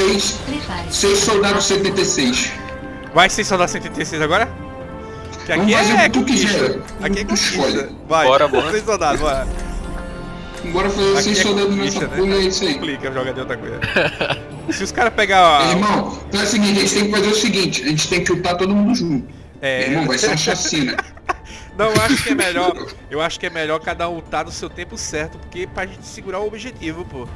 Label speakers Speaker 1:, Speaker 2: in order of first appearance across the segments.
Speaker 1: seis, seis soldados 76.
Speaker 2: Vai ser soldados 76 agora? Que aqui
Speaker 1: Vamos fazer
Speaker 2: é
Speaker 1: o que tu quiser.
Speaker 2: Aqui é conquista.
Speaker 1: escolhe.
Speaker 2: Vai,
Speaker 3: Bora, bora.
Speaker 2: seis soldados, bora.
Speaker 1: Bora fazer
Speaker 2: Aqui
Speaker 1: seis
Speaker 2: é
Speaker 1: soldados nessa
Speaker 2: né?
Speaker 1: porra, é isso aí.
Speaker 2: Complica jogar de outra coisa. Se os caras pegar a...
Speaker 1: Irmão, então é o seguinte, a gente tem que fazer o seguinte, a gente tem que lutar todo mundo junto.
Speaker 2: É.
Speaker 1: Irmão, vai ser uma chacina.
Speaker 2: Não, eu acho que é melhor. Eu acho que é melhor cada um lutar no seu tempo certo, porque pra gente segurar o objetivo, pô.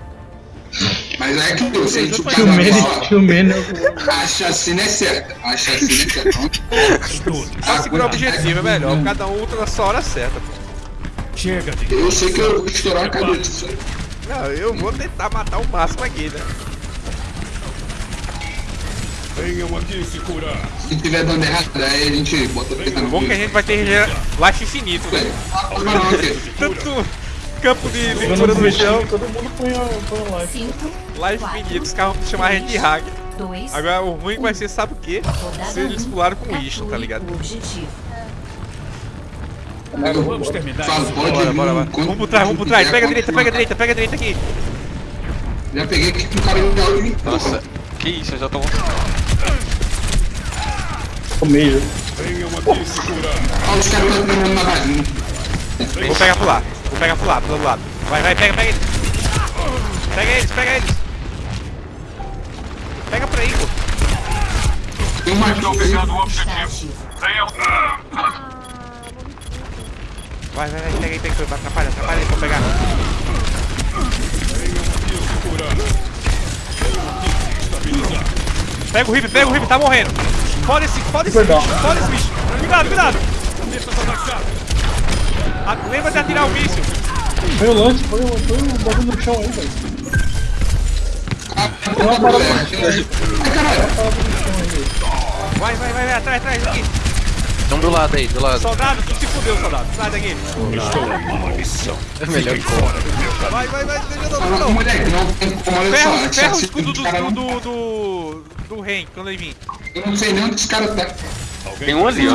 Speaker 1: Mas é que se a gente lutar
Speaker 4: Tio
Speaker 1: na
Speaker 4: Mene,
Speaker 1: bola,
Speaker 4: tio Mene.
Speaker 1: a chacina é certa. A chacina é certa.
Speaker 2: Pra segurar o objetivo é melhor. Cada um luta na sua hora certa, pô.
Speaker 5: Chega de
Speaker 1: Eu sei que eu vou estourar a cabeça.
Speaker 2: Não, eu vou tentar matar o máximo aqui, né?
Speaker 5: venham aqui se curar.
Speaker 1: Se tiver dando errado, aí a gente bota no
Speaker 2: Bom que a gente vai ter life infinito, né?
Speaker 1: Não, não, aqui.
Speaker 2: Tanto campo de leitura do chão,
Speaker 4: todo mundo põe a, live.
Speaker 6: 5,
Speaker 2: life infinito. Os caras vão chamar a gente de hack.
Speaker 6: 2,
Speaker 2: Agora o ruim vai ser, sabe o quê? Se eles pularam com isso, tá ligado?
Speaker 5: Vamos terminar
Speaker 2: Bora, bora, bora. Vamos por trás, vamos por trás. Pega a direita, pega a direita, pega a direita aqui.
Speaker 1: Já peguei aqui com o cara de áudio
Speaker 3: Nossa, que isso, eu já tô...
Speaker 5: Se curar.
Speaker 1: Olha os caras estão treinando na varinha.
Speaker 2: Vou pegar pro lado. Vou pegar pro lado, pro lado. Vai, vai, pega, pega eles. Pega eles, pega eles. Pega por aí, pô.
Speaker 1: Tem uma aqui,
Speaker 6: Está ativo.
Speaker 2: Vai, vai, vai, pega aí, pega aí. Atrapalha, atrapalha aí pra pegar. Pega o Rip, pega o Rip, tá morrendo. Foda esse, foda esse bicho, foda esse bicho. Cuidado, cuidado. Ah, lembra de atirar o míssil.
Speaker 4: Põe o lance, põe o, põe o bagulho no chão aí, velho. Tem uma parada no chão aí.
Speaker 1: Ai, caralho.
Speaker 2: Vai, vai, vai, vai, atrás, atrás, aqui.
Speaker 3: Então do lado aí, do lado.
Speaker 2: Soldado, tu se fudeu, soldado. Sai daqui.
Speaker 3: É melhor que
Speaker 2: Vai, vai, vai, deixa eu
Speaker 1: Ah,
Speaker 2: não.
Speaker 1: Moleque, não tem como, a
Speaker 2: ferra o
Speaker 1: chacina
Speaker 2: escudo do, do, do, do, do Ren, quando ele vir.
Speaker 1: Eu não sei nem onde esse cara tá.
Speaker 3: Tem um ali, ó.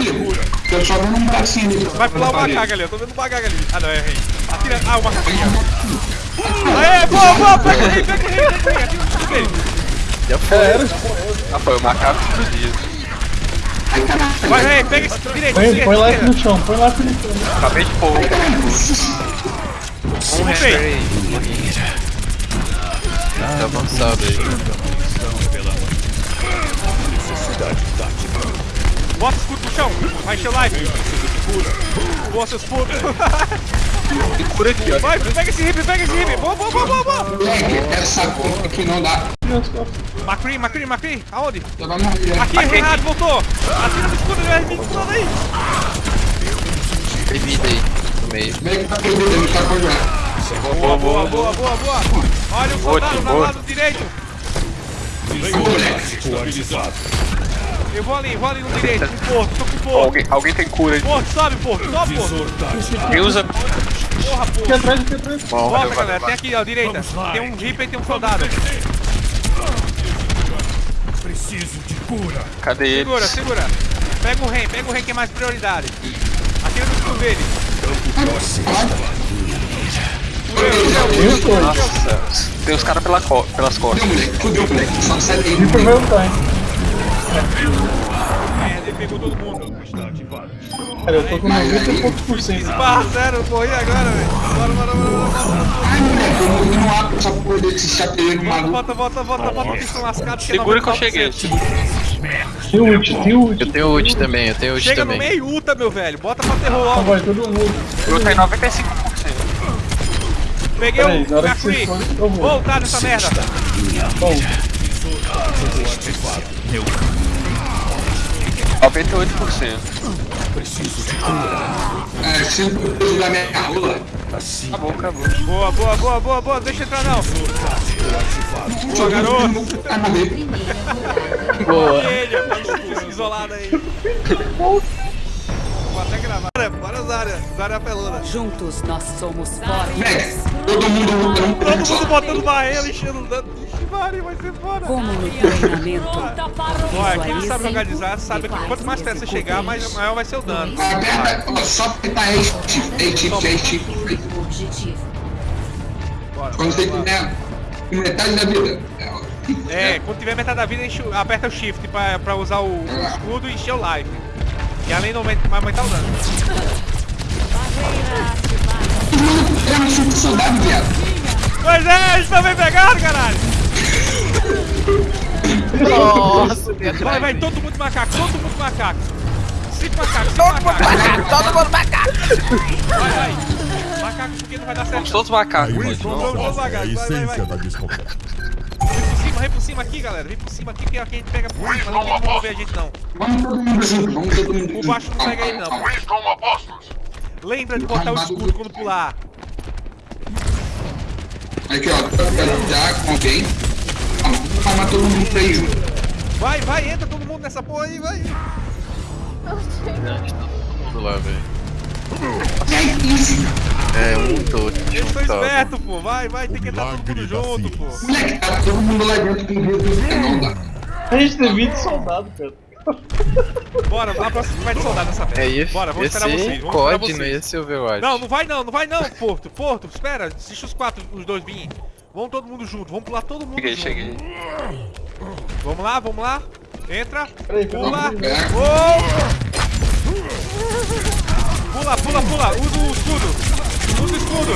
Speaker 1: Eu só vendo um bracinho ali.
Speaker 2: Vai pular o macaco ali, eu tô vendo o macaco ali. Ah, não, é Ren. Atira. Ah, o macaco aqui. Aê, boa, boa, pega o Ren, pega o Ren, pega o. Atira no escudo dele.
Speaker 3: Já foi. Ah, foi o macaco explodido.
Speaker 2: Vai, Ren, pega esse direito,
Speaker 4: Põe, põe
Speaker 2: direito.
Speaker 4: no chão, põe live no chão.
Speaker 3: Acabei de pôr. Um
Speaker 2: tem.
Speaker 3: aí. Tá avançado aí.
Speaker 2: Encher o live. Boa, seus putos.
Speaker 3: Por aqui, ó.
Speaker 2: Vai, pega esse hip, pega esse hip. Boa, boa, boa, boa, boa.
Speaker 1: Moleque, essa porra aqui não dá.
Speaker 2: Macri, Macri, Macri. Aonde? Aqui, Renato, voltou. Atira no escudo, ele vai vir pulando aí.
Speaker 3: Tem vida aí, no meio.
Speaker 1: Vem que tá perdido, ele tá com já.
Speaker 2: Boa, boa, boa, boa, boa. Olha o soldado do
Speaker 3: boa.
Speaker 2: lado direito. Eu vou ali, vou ali no direito, com o Porto, tô com o Porto.
Speaker 3: Alguém, alguém tem cura aí.
Speaker 2: Porto, sobe, Porto, sobe, Porto.
Speaker 3: Quem usa.
Speaker 2: Porra,
Speaker 4: Aqui
Speaker 2: Porto.
Speaker 4: atrás, aqui atrás.
Speaker 3: Bom,
Speaker 2: Volta,
Speaker 3: valeu,
Speaker 2: galera,
Speaker 3: valeu,
Speaker 2: tem aqui, ó, direita. Tem um Reaper e tem um soldado.
Speaker 5: Preciso de cura.
Speaker 3: Cadê ele?
Speaker 2: Segura, segura. Pega o Ren, pega o Ren que é mais prioridade. Atira no escudo dele.
Speaker 3: Nossa, tem os caras pela co pelas costas.
Speaker 1: Fudeu, moleque, fudeu, moleque. Só sai daí.
Speaker 2: Merda, ele pegou todo mundo.
Speaker 4: Cara, eu tô com 90 e poucos por cento.
Speaker 2: Barra zero, eu morri agora, velho. Bora, bora, bora, bora.
Speaker 1: Ai, moleque, eu no ar com essa porra desse chapeleiro maluco.
Speaker 2: Volta, volta, volta, volta, que estão lascados.
Speaker 3: Segura que eu
Speaker 2: 99%.
Speaker 3: cheguei.
Speaker 4: Tem ult, tem ult.
Speaker 3: Eu tenho ult também, eu tenho ult
Speaker 2: Chega no
Speaker 3: também.
Speaker 2: meio ulta, meu velho. Bota pra terror
Speaker 4: Então
Speaker 2: logo.
Speaker 4: vai todo mundo.
Speaker 3: Eu tenho 95%.
Speaker 2: Peguei
Speaker 4: Peraí,
Speaker 2: o
Speaker 4: hora que
Speaker 2: Macri.
Speaker 4: vocês forem, eu vou.
Speaker 2: Voltar nessa merda.
Speaker 4: Bom,
Speaker 3: 98%.
Speaker 1: É, coisas da minha rola.
Speaker 3: Acabou, acabou.
Speaker 2: Boa, boa, boa, boa, boa. Deixa entrar não.
Speaker 1: Boa,
Speaker 2: garoto.
Speaker 3: Boa.
Speaker 2: Ele, mano, isolado aí. Vou até gravar. Bora, Zária. Zária apelona.
Speaker 7: Juntos nós somos fortes.
Speaker 1: Todo mundo luta num
Speaker 2: Todo mundo botando barreira, enchendo o dano. Vai ser fora.
Speaker 7: Como no treinamento.
Speaker 2: Olha, quem não sabe organizar sabe que quanto mais perto você chegar, mais maior vai ser o dano.
Speaker 1: Aperta, ó, só apertar shift, shift, shift. Quando
Speaker 2: bora.
Speaker 1: quiser, metade da vida.
Speaker 2: É, quando tiver metade da vida, aperta o shift pra, pra usar o, o escudo e encher o life. E além do aumento, vai aumentar o dano.
Speaker 1: É um chute soldado, viado.
Speaker 2: Pois é, eles estão bem pegados, caralho!
Speaker 3: Nossa,
Speaker 2: Vai, vai, todo mundo macaco, todo mundo macaco. Cinco macacos, cinco macacos.
Speaker 3: Todo mundo macaco!
Speaker 2: Vai, vai. Macaco, porque não vai dar certo.
Speaker 3: Todos macacos.
Speaker 2: Vamos, vamos, vamos,
Speaker 5: A
Speaker 2: macacos. Vai, vai, vai.
Speaker 5: essência da descoberta.
Speaker 2: Vem por cima, vem por cima aqui, galera. Vem por cima aqui, que aqui a gente pega por cima. Não tem como ver a gente, não.
Speaker 1: Vamos todo mundo junto, vamos todo mundo junto.
Speaker 2: baixo não pega ele, não. Lembra de botar o escudo quando pular.
Speaker 1: Aqui, ó, já com alguém. Vamos palmar todo mundo junto.
Speaker 2: Vai, vai, entra todo mundo nessa porra aí, vai.
Speaker 3: Vamos lá, velho.
Speaker 1: É isso.
Speaker 3: É, um todo.
Speaker 2: Eles são espertos, pô. Vai, vai, tem que entrar todo mundo junto, pô.
Speaker 1: Moleque, tá todo mundo lá dentro com o não dá.
Speaker 4: A gente tem 20 soldados, cara.
Speaker 2: Bora, a próxima vai de soldado nessa merda.
Speaker 3: É, ia,
Speaker 2: Bora, vamos esperar vocês. Vamos esperar
Speaker 3: COD, não
Speaker 2: vocês.
Speaker 3: ia ser Overwatch.
Speaker 2: Não, não vai não, não vai não, Porto. Porto, espera. Deixa os quatro, os dois virem. Vamos todo mundo junto, vamos pular todo mundo
Speaker 3: Cheguei,
Speaker 2: junto.
Speaker 3: cheguei.
Speaker 2: Vamos lá, vamos lá. Entra.
Speaker 4: Peraí,
Speaker 2: Pula. Oh! Pula, pula, pula. Usa o escudo. Usa o escudo.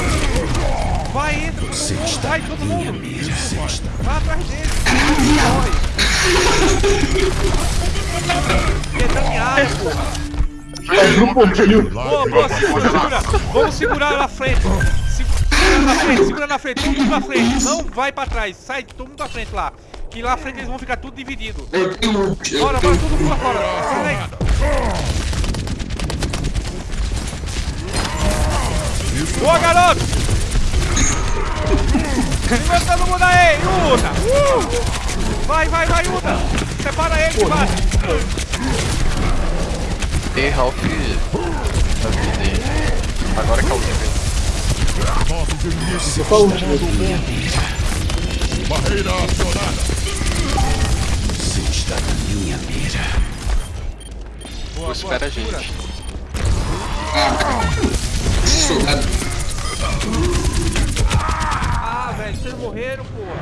Speaker 2: Vai, entra. Todo mundo. Vai, todo mundo. Vai atrás dele. Corre. Entra em área, porra.
Speaker 4: Um.
Speaker 2: Boa, boa, segura, segura. Vamos segurar ela na frente. Segura na frente, segura na frente, todo mundo na frente. Não vai pra trás, sai todo mundo pra frente lá. Que lá na frente eles vão ficar tudo dividido.
Speaker 1: Eu tenho ult, eu
Speaker 2: Bora, bora, todo mundo pra fora. Sai daí. Boa, garoto! Segura todo mundo aí, Uta! Uh! Vai, vai, vai, Uta! Separa ele, que bate!
Speaker 3: Tem Ralph da vida aí. Agora que é o último.
Speaker 5: Nossos inimigos
Speaker 4: Eu falo último.
Speaker 5: barreira acionada.
Speaker 2: Boa,
Speaker 3: Espera a gente.
Speaker 2: segura.
Speaker 1: soldado.
Speaker 2: Ah, velho, vocês morreram, porra.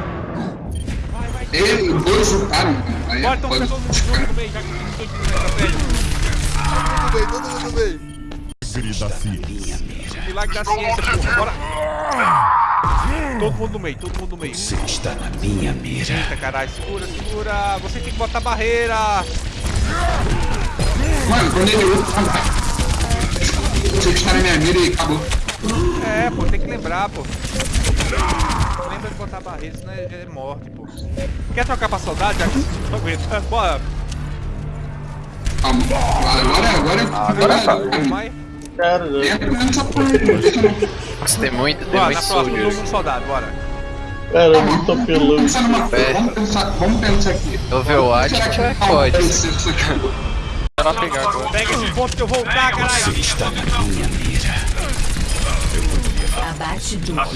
Speaker 2: Vai, vai.
Speaker 1: Ele, dois lutaram. Aí
Speaker 2: Bora, então
Speaker 1: pode-
Speaker 2: fica todo mundo junto no meio, já que estão aqui na estratégia. Todo mundo no meio, todo mundo no meio.
Speaker 5: Milagre da ciência.
Speaker 2: Milagre da ciência, porra. Bora. Todo mundo no meio, todo mundo no meio. Você está na minha mira. Eita, caralho, segura, segura. Você tem que botar barreira.
Speaker 1: Mano, quando ele. Você está na minha mira e acabou.
Speaker 2: É, pô, tem que lembrar, pô. Lembra de botar barreira, senão é, é morte, pô. Quer trocar pra saudade, já que você não aguenta? Bora.
Speaker 1: Calma. Agora, agora,
Speaker 3: Agora vai.
Speaker 2: Vamos mais.
Speaker 4: Cara, já.
Speaker 1: Entra nessa porra aí, deixa não.
Speaker 3: Nossa, tem muito, tem
Speaker 2: Bora,
Speaker 3: muito
Speaker 2: na
Speaker 3: soldier.
Speaker 2: mundo soldado, bora.
Speaker 4: Cara, é muito
Speaker 1: Vamos
Speaker 4: apelão.
Speaker 1: pensar numa coisa,
Speaker 3: É.
Speaker 1: vamos pensar, vamos pensar aqui.
Speaker 3: Overwatch é
Speaker 1: isso aqui.
Speaker 3: Vai pegar agora.
Speaker 2: Pega esse ponto que eu vou voltar, caralho.
Speaker 6: Abate do
Speaker 3: Lado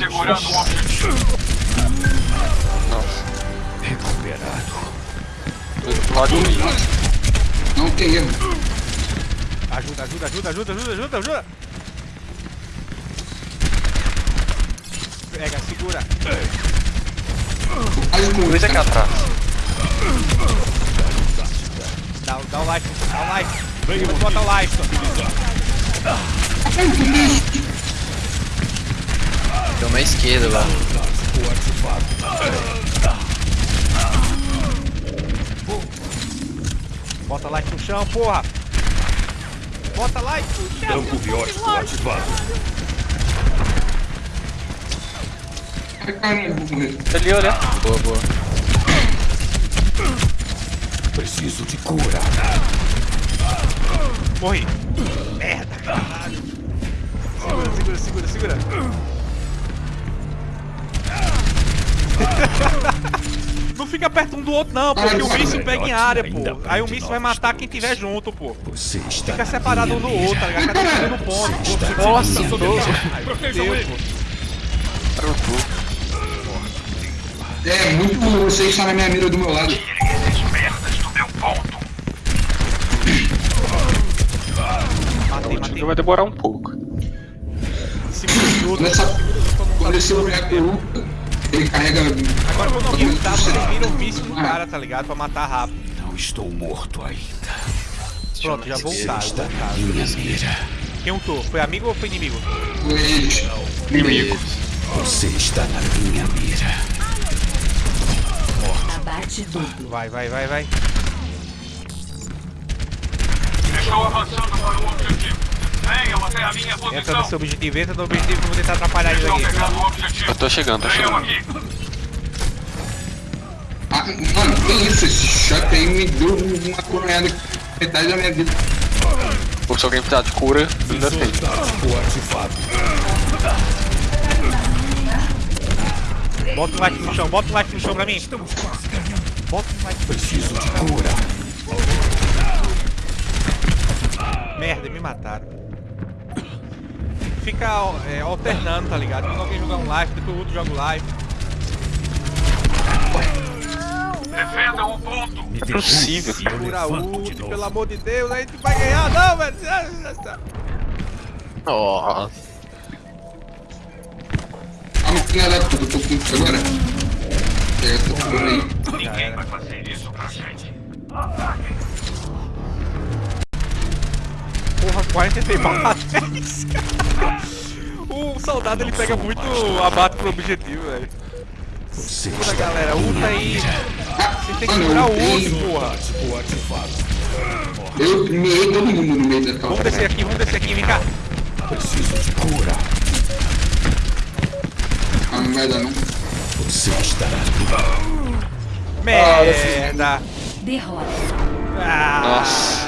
Speaker 1: Não tem erro.
Speaker 2: Ajuda, ajuda, ajuda, ajuda, ajuda, ajuda, ajuda. Pega, segura.
Speaker 3: Luiz aqui atrás.
Speaker 2: Dá, dá o life, dá o life. Vem, vou botar o life.
Speaker 3: Tem uma esquerda lá.
Speaker 2: Bota life no chão, porra. Bota life.
Speaker 5: Campo biótico ativado.
Speaker 1: Ai, caralho, vou morrer.
Speaker 3: Ali, olha. Boa, boa.
Speaker 5: Preciso de cura.
Speaker 2: Morri. Merda, caralho. Segura, segura, segura, segura. Não fica perto um do outro não, porque o míssil pega em área, pô. Aí o míssil vai matar quem tiver junto, pô.
Speaker 5: Você está
Speaker 2: Fica separado um do outro, tá ligado? Cada um no ponto.
Speaker 3: Nossa.
Speaker 1: É muito você estar na minha mira do meu lado.
Speaker 2: Matei, matei.
Speaker 3: vai demorar um pouco.
Speaker 2: Segura o escudo.
Speaker 1: Nessa, quando esse boneco luta, carrega.
Speaker 2: Agora quando alguém lutar, vocês viram o vício do cara, tá ligado? Pra matar rápido.
Speaker 5: Não estou morto ainda.
Speaker 2: Pronto, já voltaram,
Speaker 5: Está minha mira.
Speaker 2: Quem lutou? Foi amigo ou foi inimigo?
Speaker 1: Eles.
Speaker 3: Inimigo.
Speaker 5: Você está na minha mira.
Speaker 6: Abate duplo.
Speaker 2: Vai, vai, vai, vai.
Speaker 8: Estou avançando para o objetivo. Venham até a minha
Speaker 2: Entra
Speaker 8: posição.
Speaker 2: no seu objetivo, entra no objetivo que eu vou tentar atrapalhar ele aqui.
Speaker 3: Eu tô chegando, tô chegando.
Speaker 8: aqui.
Speaker 1: Ah, mano, que isso? Esse shot aí me deu uma coronhada metade da minha vida.
Speaker 3: Ou se alguém precisar de cura.
Speaker 5: Tático ativado.
Speaker 2: Bota o like no chão, bota o like no chão pra mim. Bota o like.
Speaker 5: Preciso de cura.
Speaker 2: Merda, me mataram. Fica é, alternando, tá ligado? Quando alguém jogar um live, depois o outro joga o live.
Speaker 8: Defendam o ponto.
Speaker 5: Me
Speaker 3: É possível.
Speaker 2: Segura ult, pelo amor de Deus, a gente vai ganhar, não, velho.
Speaker 3: Nossa.
Speaker 1: Ah, eu tô com agora. Pega essa porra aí.
Speaker 8: Ninguém vai fazer isso pra gente.
Speaker 2: Porra, 46 balas. O soldado ele pega muito abate pro objetivo, velho. Segura, galera, ulta aí.
Speaker 1: Ah,
Speaker 2: Vocês têm que segurar o
Speaker 1: tenho-
Speaker 2: porra.
Speaker 1: Eu meei todo mundo no meio dessa
Speaker 2: Vamos descer aqui, vamos descer aqui, vem cá.
Speaker 5: Preciso de cura.
Speaker 1: Ah, não vai dar não.
Speaker 5: Você minha
Speaker 2: Merda.
Speaker 6: Derrota.
Speaker 2: Ah,
Speaker 3: Nossa.